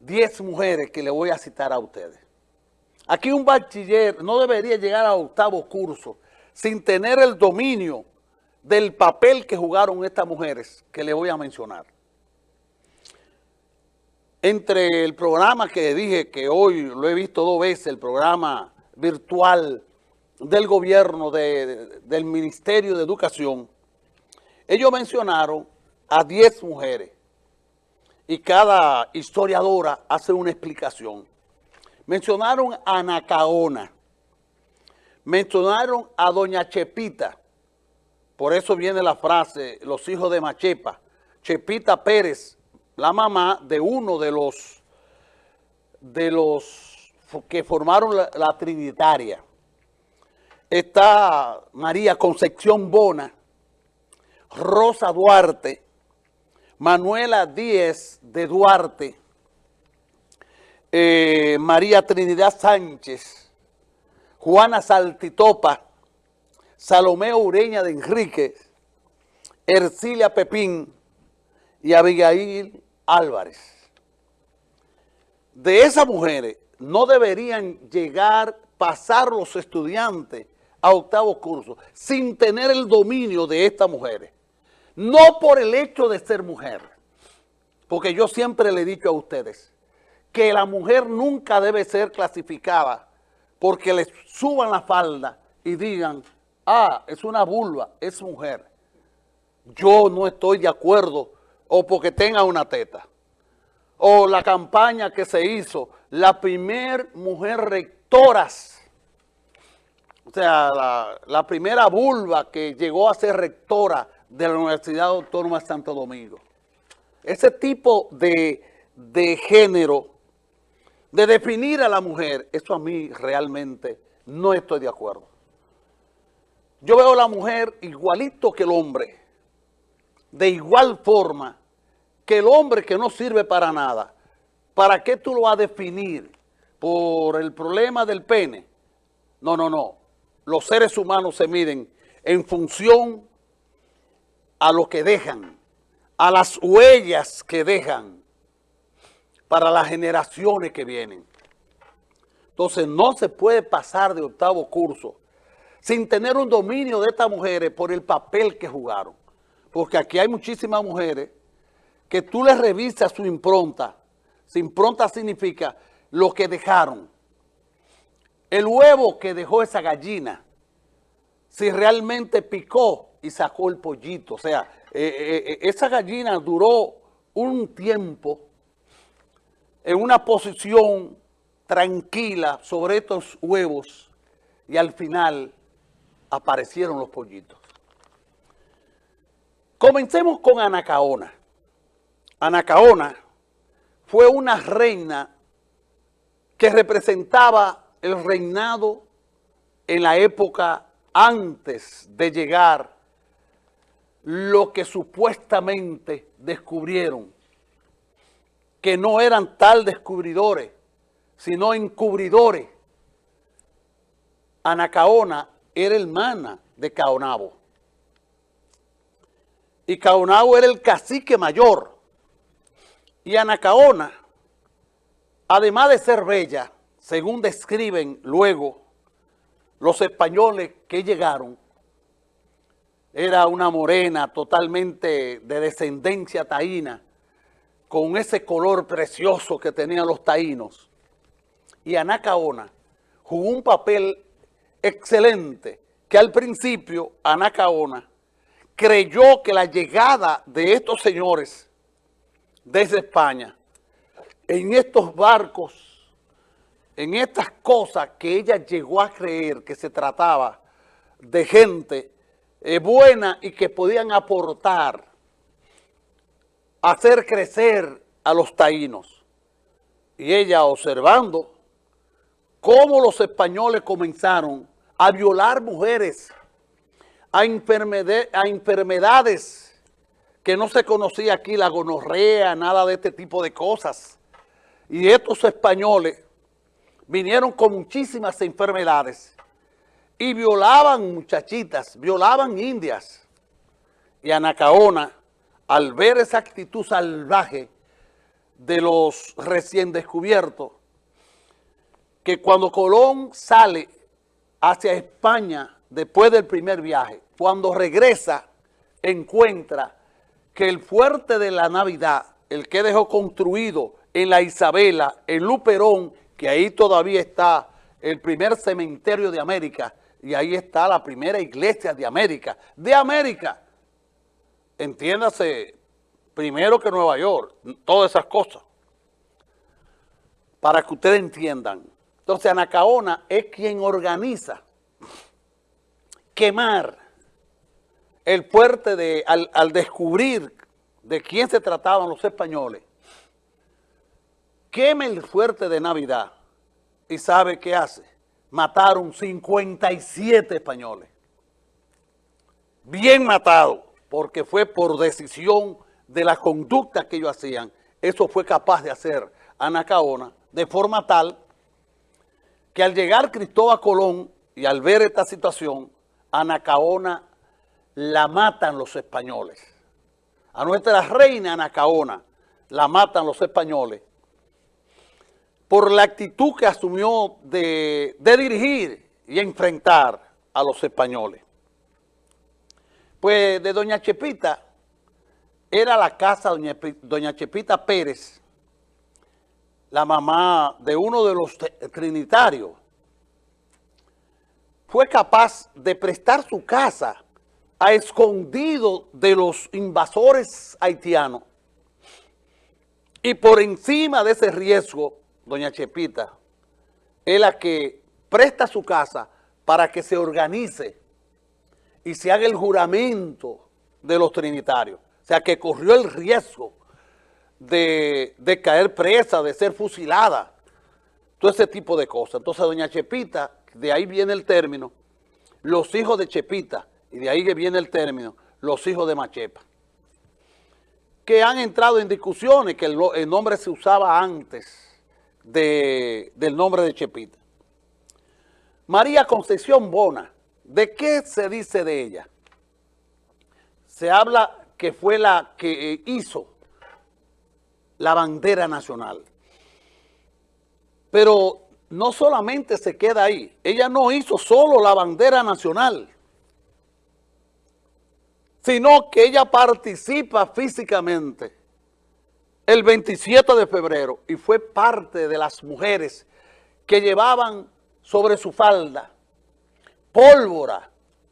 10 mujeres que le voy a citar a ustedes. Aquí un bachiller no debería llegar a octavo curso sin tener el dominio del papel que jugaron estas mujeres que le voy a mencionar. Entre el programa que dije que hoy lo he visto dos veces, el programa virtual del gobierno del Ministerio de Educación, ellos mencionaron a 10 mujeres y cada historiadora hace una explicación. Mencionaron a Nacaona, mencionaron a Doña Chepita, por eso viene la frase, los hijos de Machepa, Chepita Pérez, la mamá de uno de los, de los que formaron la, la Trinitaria. Está María Concepción Bona, Rosa Duarte, Manuela Díez de Duarte, eh, María Trinidad Sánchez, Juana Saltitopa, Salomé Ureña de Enrique, Ercilia Pepín y Abigail Álvarez. De esas mujeres no deberían llegar, pasar los estudiantes a octavo curso sin tener el dominio de estas mujeres. No por el hecho de ser mujer, porque yo siempre le he dicho a ustedes que la mujer nunca debe ser clasificada porque le suban la falda y digan, ah, es una vulva, es mujer. Yo no estoy de acuerdo o porque tenga una teta. O la campaña que se hizo, la primer mujer rectoras, o sea, la, la primera vulva que llegó a ser rectora de la Universidad Autónoma de Santo Domingo. Ese tipo de, de género, de definir a la mujer, eso a mí realmente no estoy de acuerdo. Yo veo a la mujer igualito que el hombre, de igual forma que el hombre que no sirve para nada. ¿Para qué tú lo vas a definir? ¿Por el problema del pene? No, no, no. Los seres humanos se miden en función a lo que dejan, a las huellas que dejan para las generaciones que vienen. Entonces no se puede pasar de octavo curso sin tener un dominio de estas mujeres por el papel que jugaron. Porque aquí hay muchísimas mujeres que tú les revisas su impronta. Su impronta significa lo que dejaron. El huevo que dejó esa gallina, si realmente picó y sacó el pollito. O sea, eh, eh, eh, esa gallina duró un tiempo en una posición tranquila sobre estos huevos y al final aparecieron los pollitos. Comencemos con Anacaona. Anacaona fue una reina que representaba el reinado en la época antes de llegar lo que supuestamente descubrieron, que no eran tal descubridores, sino encubridores. Anacaona era hermana de Caonabo. Y Caonabo era el cacique mayor. Y Anacaona, además de ser bella, según describen luego los españoles que llegaron, era una morena totalmente de descendencia taína, con ese color precioso que tenían los taínos. Y Anacaona jugó un papel excelente, que al principio Anacaona creyó que la llegada de estos señores desde España, en estos barcos, en estas cosas que ella llegó a creer que se trataba de gente eh, buena y que podían aportar, hacer crecer a los taínos. Y ella observando cómo los españoles comenzaron a violar mujeres, a, a enfermedades que no se conocía aquí, la gonorrea, nada de este tipo de cosas. Y estos españoles vinieron con muchísimas enfermedades y violaban muchachitas, violaban indias. Y Anacaona, al ver esa actitud salvaje de los recién descubiertos, que cuando Colón sale hacia España después del primer viaje, cuando regresa, encuentra que el fuerte de la Navidad, el que dejó construido en la Isabela, en Luperón, que ahí todavía está el primer cementerio de América, y ahí está la primera iglesia de América, de América, entiéndase, primero que Nueva York, todas esas cosas, para que ustedes entiendan. Entonces Anacaona es quien organiza quemar el fuerte de, al, descubrir de quién se trataban los españoles, queme el fuerte de Navidad y sabe qué hace. Mataron 57 españoles. Bien matado, porque fue por decisión de la conducta que ellos hacían. Eso fue capaz de hacer Anacaona de forma tal que al llegar Cristóbal Colón y al ver esta situación, Anacaona la matan los españoles. A nuestra reina Anacaona la matan los españoles por la actitud que asumió de, dirigir y enfrentar a los españoles. Pues de doña Chepita, era la casa doña, doña Chepita Pérez, la mamá de uno de los trinitarios, fue capaz de prestar su casa a escondido de los invasores haitianos. Y por encima de ese riesgo, doña Chepita, es la que presta su casa para que se organice y se haga el juramento de los trinitarios. O sea, que corrió el riesgo de, de caer presa, de ser fusilada, todo ese tipo de cosas. Entonces, doña Chepita, de ahí viene el término, los hijos de Chepita, y de ahí que viene el término, los hijos de Machepa, que han entrado en discusiones, que el, el nombre se usaba antes de, del nombre de Chepita. María Concepción Bona, ¿de qué se dice de ella? Se habla que fue la que eh, hizo la bandera nacional. Pero no solamente se queda ahí, ella no hizo solo la bandera nacional, sino que ella participa físicamente el 27 de febrero y fue parte de las mujeres que llevaban sobre su falda pólvora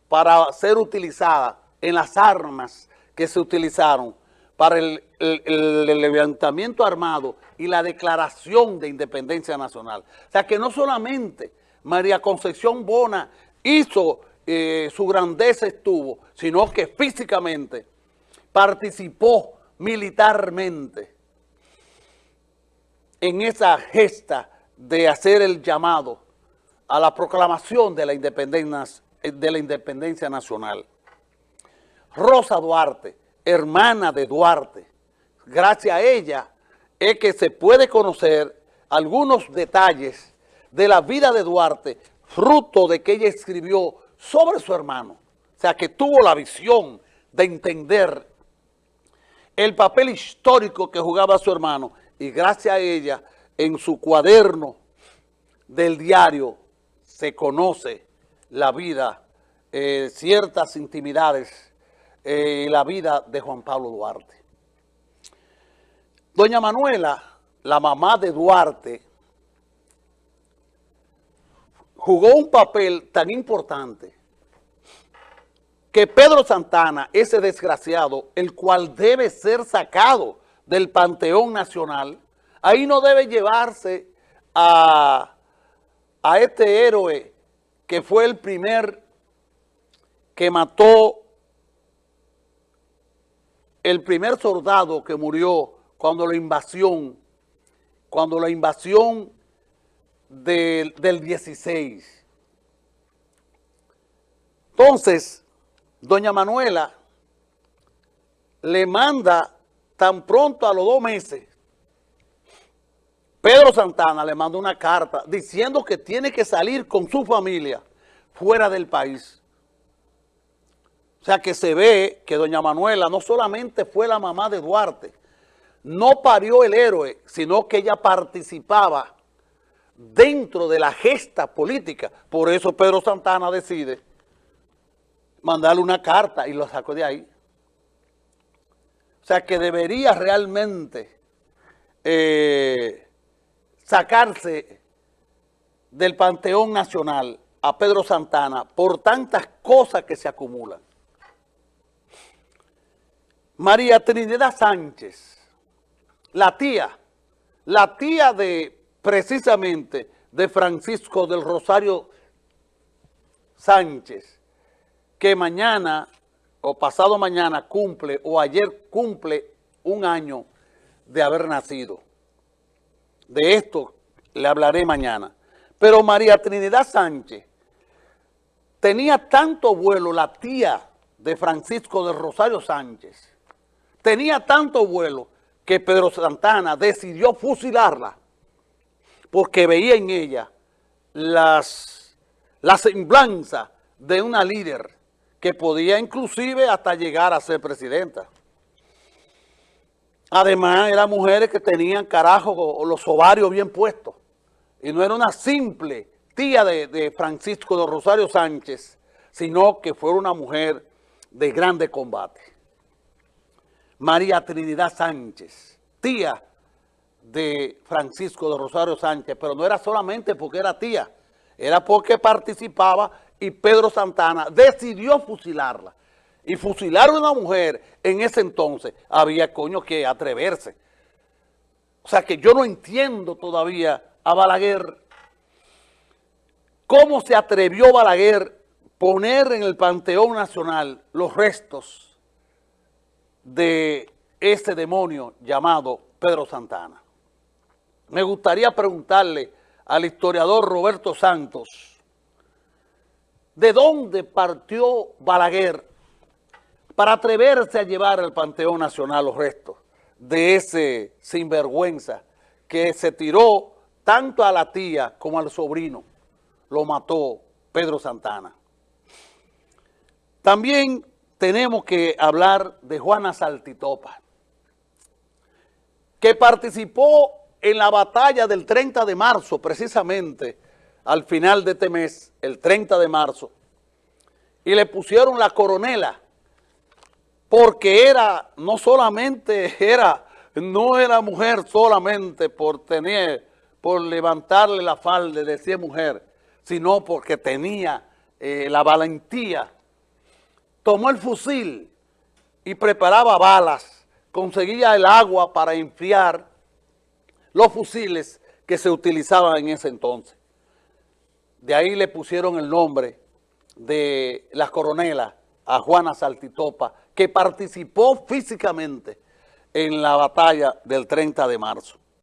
para ser utilizada en las armas que se utilizaron para el, levantamiento armado y la declaración de independencia nacional. O sea que no solamente María Concepción Bona hizo eh, su grandeza estuvo, sino que físicamente participó militarmente en esa gesta de hacer el llamado a la proclamación de la independencia, nacional. Rosa Duarte, hermana de Duarte. Gracias a ella es que se puede conocer algunos detalles de la vida de Duarte, fruto de que ella escribió sobre su hermano. O sea, que tuvo la visión de entender el papel histórico que jugaba su hermano y gracias a ella, en su cuaderno del diario, se conoce la vida, eh, ciertas intimidades eh, la vida de Juan Pablo Duarte. Doña Manuela, la mamá de Duarte, jugó un papel tan importante que Pedro Santana, ese desgraciado, el cual debe ser sacado del Panteón Nacional, ahí no debe llevarse a, a este héroe que fue el primer que mató el primer soldado que murió cuando la invasión, cuando la invasión del, del 16. Entonces, doña Manuela le manda tan pronto a los dos meses, Pedro Santana le manda una carta diciendo que tiene que salir con su familia fuera del país. O sea que se ve que doña Manuela no solamente fue la mamá de Duarte, no parió el héroe, sino que ella participaba dentro de la gesta política. Por eso Pedro Santana decide mandarle una carta y lo sacó de ahí. O sea que debería realmente eh, sacarse del Panteón Nacional a Pedro Santana por tantas cosas que se acumulan. María Trinidad Sánchez, la tía, la tía de precisamente de Francisco del Rosario Sánchez, que mañana o pasado mañana cumple o ayer cumple un año de haber nacido. De esto le hablaré mañana. Pero María Trinidad Sánchez tenía tanto vuelo, la tía de Francisco del Rosario Sánchez, tenía tanto vuelo que Pedro Santana decidió fusilarla porque veía en ella las, la semblanza de una líder que podía inclusive hasta llegar a ser presidenta. Además, eran mujeres que tenían carajo los ovarios bien puestos. Y no era una simple tía de, de Francisco de Rosario Sánchez, sino que fue una mujer de grande combate. María Trinidad Sánchez, tía de Francisco de Rosario Sánchez, pero no era solamente porque era tía, era porque participaba y Pedro Santana decidió fusilarla. Y fusilar a una mujer en ese entonces había coño que atreverse. O sea que yo no entiendo todavía a Balaguer cómo se atrevió Balaguer poner en el Panteón Nacional los restos de ese demonio llamado Pedro Santana. Me gustaría preguntarle al historiador Roberto Santos, ¿De dónde partió Balaguer para atreverse a llevar al Panteón Nacional los restos de ese sinvergüenza que se tiró tanto a la tía como al sobrino? Lo mató Pedro Santana. También tenemos que hablar de Juana Saltitopa, que participó en la batalla del 30 de marzo, precisamente, al final de este mes, el 30 de marzo, y le pusieron la coronela, porque era, no solamente era, no era mujer solamente por tener, por levantarle la falda de decir mujer, sino porque tenía eh, la valentía. Tomó el fusil y preparaba balas, conseguía el agua para enfriar los fusiles que se utilizaban en ese entonces. De ahí le pusieron el nombre de la coronela a Juana Saltitopa, que participó físicamente en la batalla del 30 de marzo.